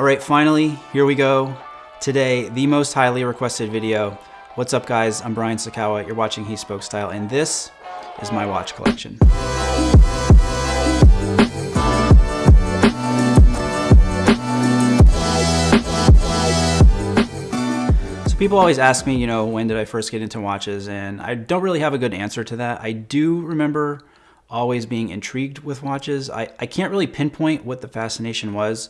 All right, finally, here we go. Today, the most highly requested video. What's up guys, I'm Brian Sacawa, you're watching He Spoke Style, and this is my watch collection. So people always ask me, you know, when did I first get into watches, and I don't really have a good answer to that. I do remember always being intrigued with watches. I, I can't really pinpoint what the fascination was.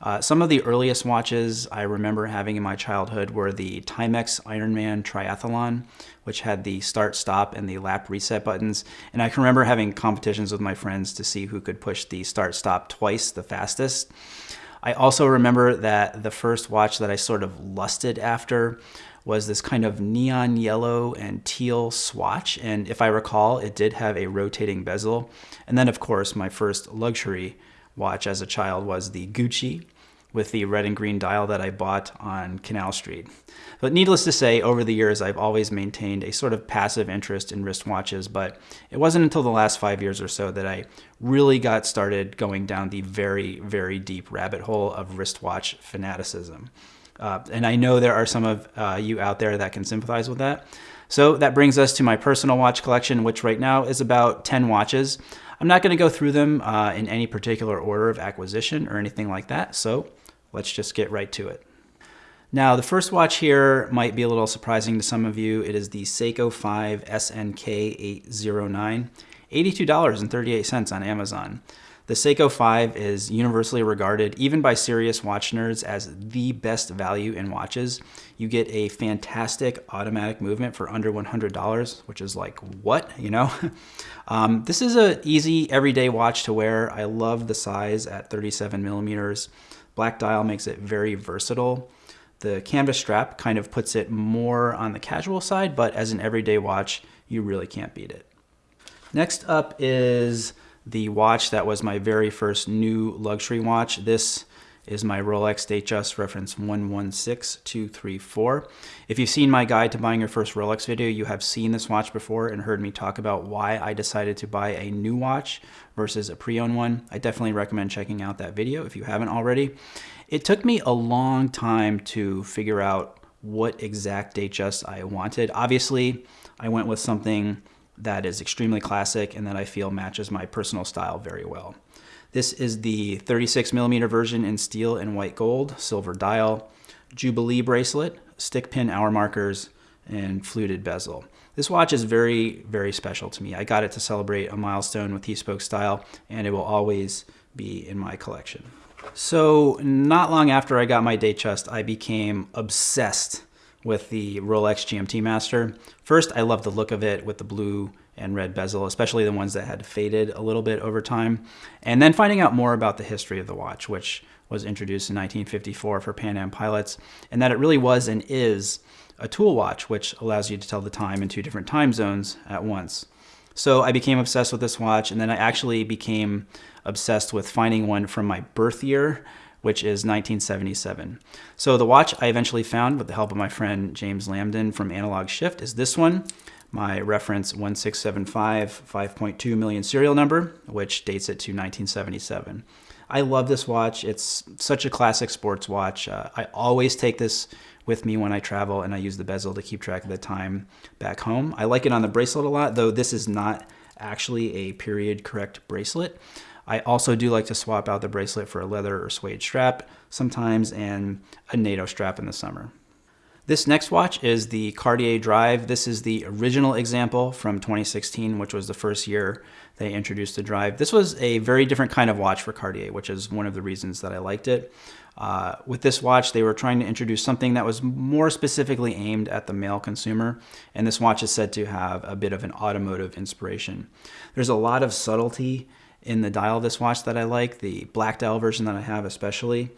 Uh, some of the earliest watches I remember having in my childhood were the Timex Ironman Triathlon, which had the start, stop, and the lap reset buttons. And I can remember having competitions with my friends to see who could push the start, stop twice the fastest. I also remember that the first watch that I sort of lusted after was this kind of neon yellow and teal swatch. And if I recall, it did have a rotating bezel. And then, of course, my first luxury watch as a child was the Gucci with the red and green dial that I bought on Canal Street. But needless to say, over the years, I've always maintained a sort of passive interest in wristwatches, but it wasn't until the last five years or so that I really got started going down the very, very deep rabbit hole of wristwatch fanaticism. Uh, and I know there are some of uh, you out there that can sympathize with that. So that brings us to my personal watch collection, which right now is about 10 watches. I'm not going to go through them uh, in any particular order of acquisition or anything like that, so let's just get right to it. Now, the first watch here might be a little surprising to some of you. It is the Seiko 5 SNK 809, $82.38 on Amazon. The Seiko 5 is universally regarded, even by serious watch nerds, as the best value in watches. You get a fantastic automatic movement for under $100, which is like, what, you know? um, this is an easy everyday watch to wear. I love the size at 37 millimeters. Black dial makes it very versatile. The canvas strap kind of puts it more on the casual side, but as an everyday watch, you really can't beat it. Next up is the watch that was my very first new luxury watch. This is my Rolex Datejust reference 116234. If you've seen my guide to buying your first Rolex video, you have seen this watch before and heard me talk about why I decided to buy a new watch versus a pre-owned one. I definitely recommend checking out that video if you haven't already. It took me a long time to figure out what exact Datejust I wanted. Obviously, I went with something that is extremely classic and that I feel matches my personal style very well. This is the 36 millimeter version in steel and white gold, silver dial, Jubilee bracelet, stick pin hour markers, and fluted bezel. This watch is very, very special to me. I got it to celebrate a milestone with He Spoke style, and it will always be in my collection. So not long after I got my Datejust, I became obsessed with the Rolex GMT Master. First, I love the look of it with the blue and red bezel, especially the ones that had faded a little bit over time. And then finding out more about the history of the watch, which was introduced in 1954 for Pan Am pilots, and that it really was and is a tool watch, which allows you to tell the time in two different time zones at once. So I became obsessed with this watch, and then I actually became obsessed with finding one from my birth year, which is 1977. So the watch I eventually found with the help of my friend James Lamdin from Analog Shift is this one, my reference 1675 5.2 million serial number, which dates it to 1977. I love this watch. It's such a classic sports watch. Uh, I always take this with me when I travel and I use the bezel to keep track of the time back home. I like it on the bracelet a lot, though this is not actually a period correct bracelet. I also do like to swap out the bracelet for a leather or suede strap sometimes and a NATO strap in the summer. This next watch is the Cartier Drive. This is the original example from 2016, which was the first year they introduced the Drive. This was a very different kind of watch for Cartier, which is one of the reasons that I liked it. Uh, with this watch, they were trying to introduce something that was more specifically aimed at the male consumer, and this watch is said to have a bit of an automotive inspiration. There's a lot of subtlety in the dial of this watch that I like, the black dial version that I have especially.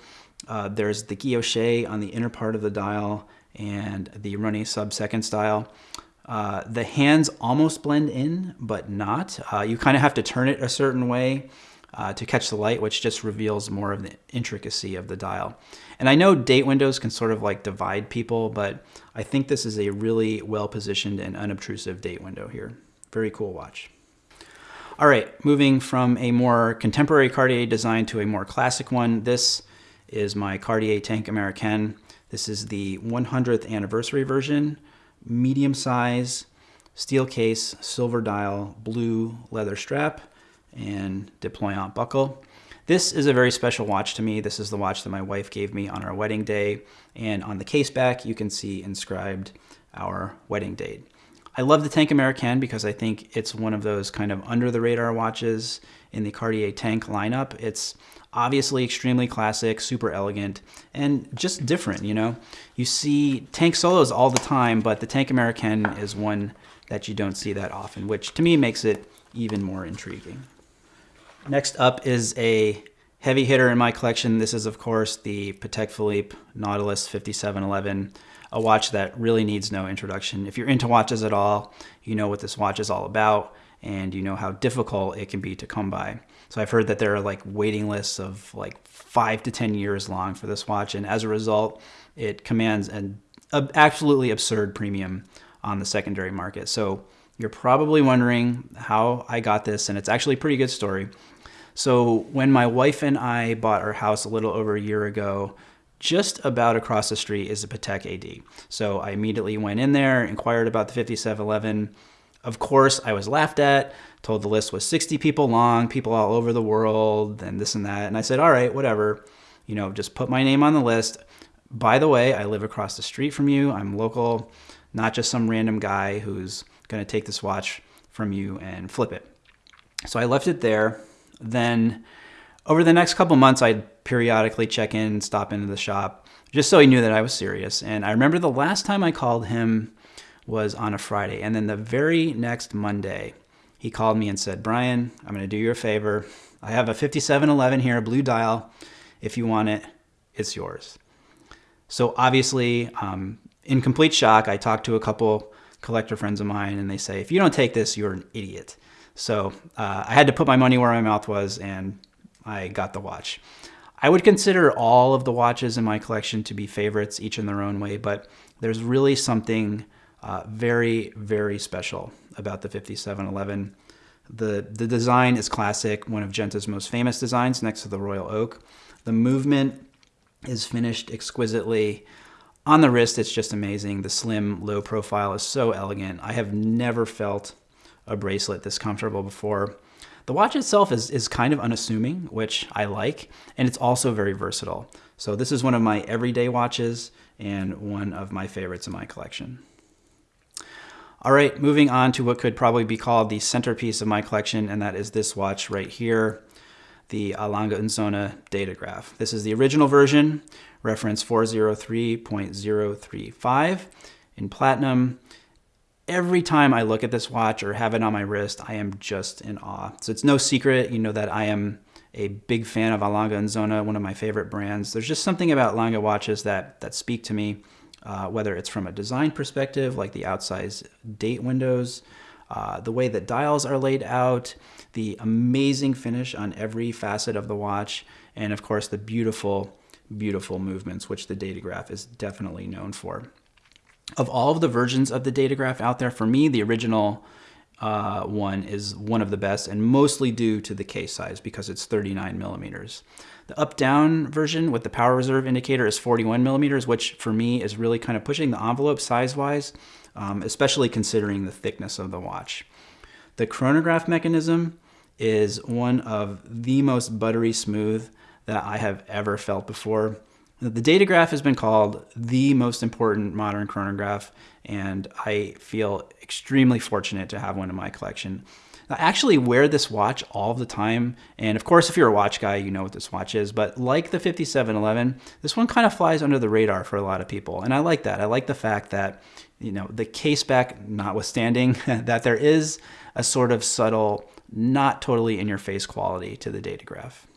Uh, there's the guilloche on the inner part of the dial and the runny sub-second style. Uh, the hands almost blend in, but not. Uh, you kind of have to turn it a certain way uh, to catch the light, which just reveals more of the intricacy of the dial. And I know date windows can sort of like divide people, but I think this is a really well-positioned and unobtrusive date window here. Very cool watch. All right, moving from a more contemporary Cartier design to a more classic one. This is my Cartier Tank Americaine. This is the 100th anniversary version, medium size, steel case, silver dial, blue leather strap, and deployant buckle. This is a very special watch to me. This is the watch that my wife gave me on our wedding day. And on the case back, you can see inscribed our wedding date. I love the Tank American because I think it's one of those kind of under the radar watches in the Cartier Tank lineup. It's obviously extremely classic, super elegant, and just different, you know? You see tank solos all the time, but the Tank American is one that you don't see that often, which to me makes it even more intriguing. Next up is a heavy hitter in my collection. This is, of course, the Patek Philippe Nautilus 5711 a watch that really needs no introduction. If you're into watches at all, you know what this watch is all about and you know how difficult it can be to come by. So I've heard that there are like waiting lists of like five to 10 years long for this watch. And as a result, it commands an absolutely absurd premium on the secondary market. So you're probably wondering how I got this, and it's actually a pretty good story. So when my wife and I bought our house a little over a year ago, just about across the street is a Patek AD. So I immediately went in there, inquired about the 5711. Of course, I was laughed at, told the list was 60 people long, people all over the world, and this and that. And I said, all right, whatever, you know, just put my name on the list. By the way, I live across the street from you. I'm local, not just some random guy who's going to take this watch from you and flip it. So I left it there. Then over the next couple months, I'd periodically check in, stop into the shop, just so he knew that I was serious. And I remember the last time I called him was on a Friday. And then the very next Monday, he called me and said, Brian, I'm going to do you a favor. I have a 5711 here, a blue dial. If you want it, it's yours. So obviously, um, in complete shock, I talked to a couple collector friends of mine, and they say, if you don't take this, you're an idiot. So uh, I had to put my money where my mouth was, and I got the watch. I would consider all of the watches in my collection to be favorites, each in their own way, but there's really something uh, very, very special about the 5711. The, the design is classic, one of Genta's most famous designs next to the Royal Oak. The movement is finished exquisitely. On the wrist, it's just amazing. The slim, low profile is so elegant. I have never felt a bracelet this comfortable before. The watch itself is, is kind of unassuming, which I like, and it's also very versatile. So this is one of my everyday watches and one of my favorites in my collection. All right, moving on to what could probably be called the centerpiece of my collection, and that is this watch right here, the A. Lange und Söhne Datograph. This is the original version, reference 403.035 in platinum every time I look at this watch or have it on my wrist, I am just in awe. So it's no secret, you know, that I am a big fan of A. Lange und Söhne, one of my favorite brands. There's just something about Lange watches that, that speak to me, uh, whether it's from a design perspective, like the outsized date windows, uh, the way that dials are laid out, the amazing finish on every facet of the watch, and of course the beautiful, beautiful movements, which the Datograph is definitely known for of all of the versions of the Datograph out there, for me, the original uh, one is one of the best and mostly due to the case size because it's 39 millimeters. The up-down version with the power reserve indicator is 41 millimeters, which for me is really kind of pushing the envelope size-wise, um, especially considering the thickness of the watch. The chronograph mechanism is one of the most buttery smooth that I have ever felt before. The Datograph has been called the most important modern chronograph, and I feel extremely fortunate to have one in my collection. I actually wear this watch all the time, and of course, if you're a watch guy, you know what this watch is, but like the 5711, this one kind of flies under the radar for a lot of people, and I like that. I like the fact that, you know, the case back notwithstanding, that there is a sort of subtle, not totally in your face quality to the Datograph.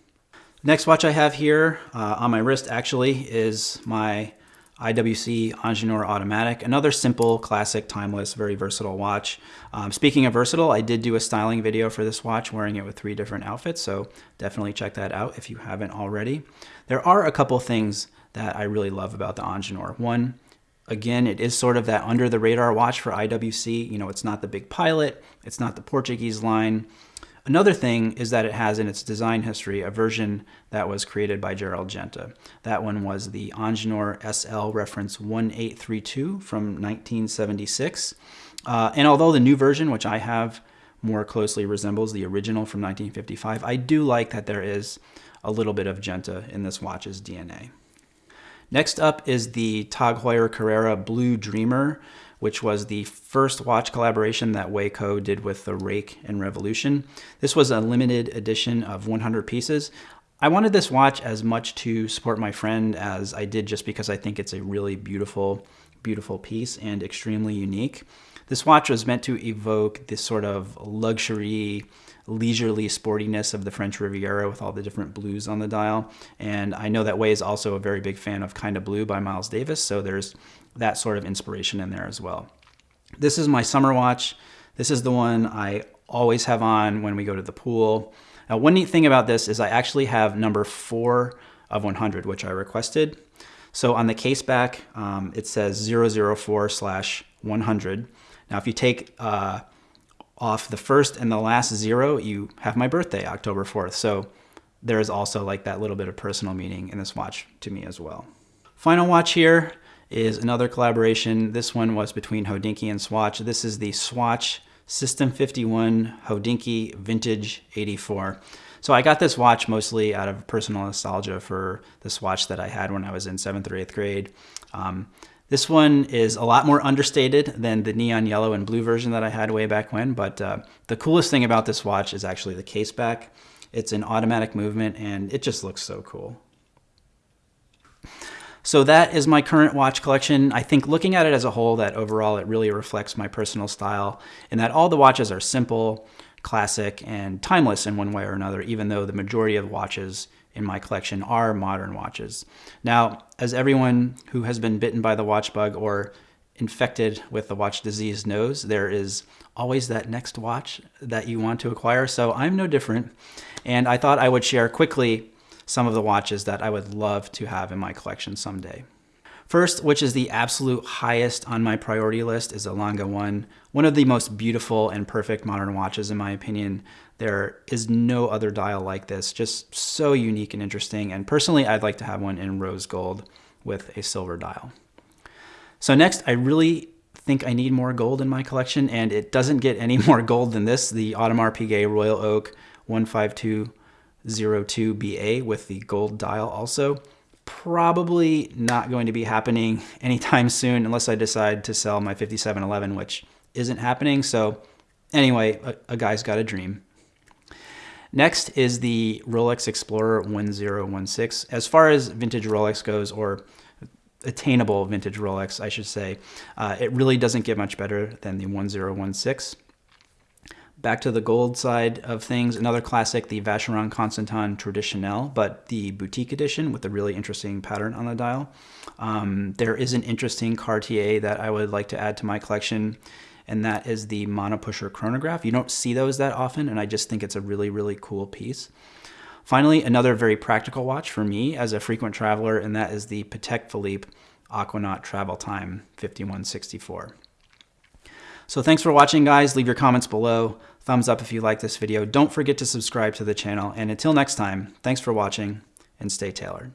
Next watch I have here uh, on my wrist actually is my IWC Ingenieur Automatic, another simple, classic, timeless, very versatile watch. Um, speaking of versatile, I did do a styling video for this watch wearing it with three different outfits, so definitely check that out if you haven't already. There are a couple things that I really love about the Ingenieur. One, again, it is sort of that under the radar watch for IWC. You know, it's not the big pilot, it's not the Portuguese line. Another thing is that it has in its design history a version that was created by Gerald Genta. That one was the Ingenieur SL reference 1832 from 1976. Uh, and although the new version, which I have, more closely resembles the original from 1955, I do like that there is a little bit of Genta in this watch's DNA. Next up is the Tag Heuer Carrera Blue Dreamer which was the first watch collaboration that Wei Koh did with the Rake and Revolution. This was a limited edition of 100 pieces. I wanted this watch as much to support my friend as I did just because I think it's a really beautiful, beautiful piece and extremely unique. This watch was meant to evoke this sort of luxury, leisurely sportiness of the French Riviera with all the different blues on the dial. And I know that Wei is also a very big fan of Kind of Blue by Miles Davis, so there's that sort of inspiration in there as well. This is my summer watch. This is the one I always have on when we go to the pool. Now, one neat thing about this is I actually have number four of 100, which I requested. So on the case back, um, it says 004 slash 100. Now, if you take uh, off the first and the last zero, you have my birthday, October 4th. So there is also like that little bit of personal meaning in this watch to me as well. Final watch here is another collaboration. This one was between Hodinkee and Swatch. This is the Swatch System 51 Hodinkee Vintage 84. So I got this watch mostly out of personal nostalgia for the Swatch that I had when I was in seventh or eighth grade. Um, this one is a lot more understated than the neon yellow and blue version that I had way back when, but uh, the coolest thing about this watch is actually the case back. It's an automatic movement and it just looks so cool. So that is my current watch collection. I think looking at it as a whole, that overall it really reflects my personal style in that all the watches are simple, classic, and timeless in one way or another, even though the majority of watches in my collection are modern watches. Now, as everyone who has been bitten by the watch bug or infected with the watch disease knows, there is always that next watch that you want to acquire. So I'm no different. And I thought I would share quickly some of the watches that I would love to have in my collection someday. First, which is the absolute highest on my priority list, is a Lange 1, one of the most beautiful and perfect modern watches in my opinion. There is no other dial like this, just so unique and interesting, and personally I'd like to have one in rose gold with a silver dial. So next, I really think I need more gold in my collection, and it doesn't get any more gold than this, the Audemars Piguet Royal Oak 152 02BA with the gold dial also. Probably not going to be happening anytime soon unless I decide to sell my 5711, which isn't happening. So anyway, a, a guy's got a dream. Next is the Rolex Explorer 1016. As far as vintage Rolex goes, or attainable vintage Rolex, I should say, uh, it really doesn't get much better than the 1016. Back to the gold side of things, another classic, the Vacheron Constantin Traditionnel, but the boutique edition with a really interesting pattern on the dial. Um, there is an interesting Cartier that I would like to add to my collection, and that is the Monopusher chronograph. You don't see those that often, and I just think it's a really, really cool piece. Finally, another very practical watch for me as a frequent traveler, and that is the Patek Philippe Aquanaut Travel Time 5164. So thanks for watching, guys. Leave your comments below. Thumbs up if you like this video. Don't forget to subscribe to the channel. And until next time, thanks for watching and stay tailored.